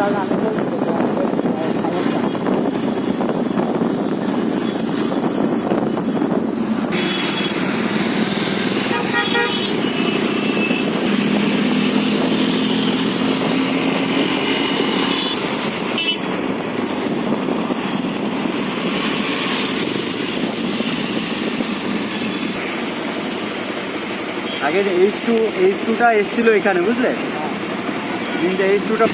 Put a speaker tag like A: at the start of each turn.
A: 나는 안 떨어지고 다녔다. আগে H two H টুটা এসছিল এখানে বুঝলে কিন্তু এইচ টুটা